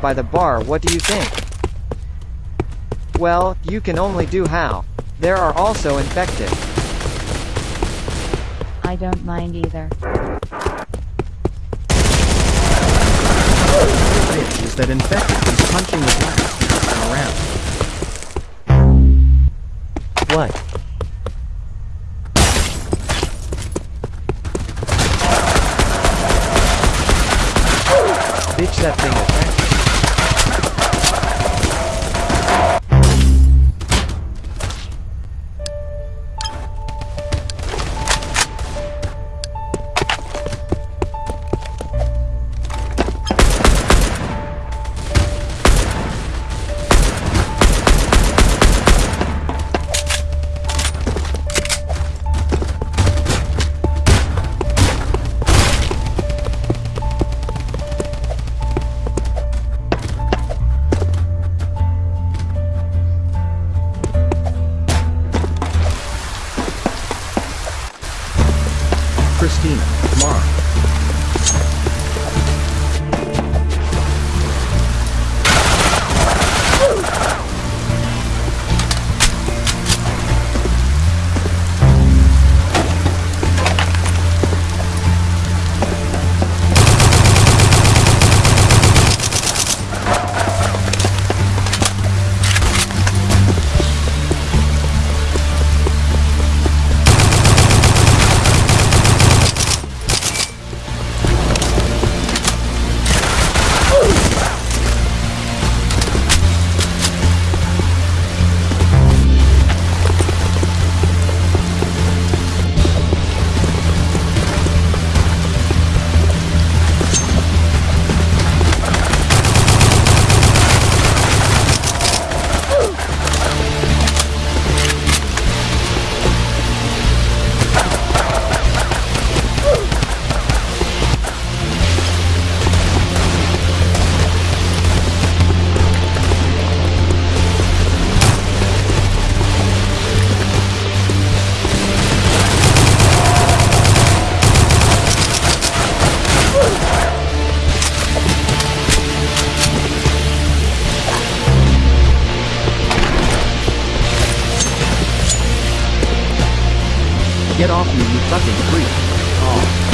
by the bar what do you think? Well, you can only do how. There are also infected. I don't mind either. Bitch is that infected from punching the glass around. What? Bitch that thing Christina, Mark. Get off me, you fucking freak. Oh.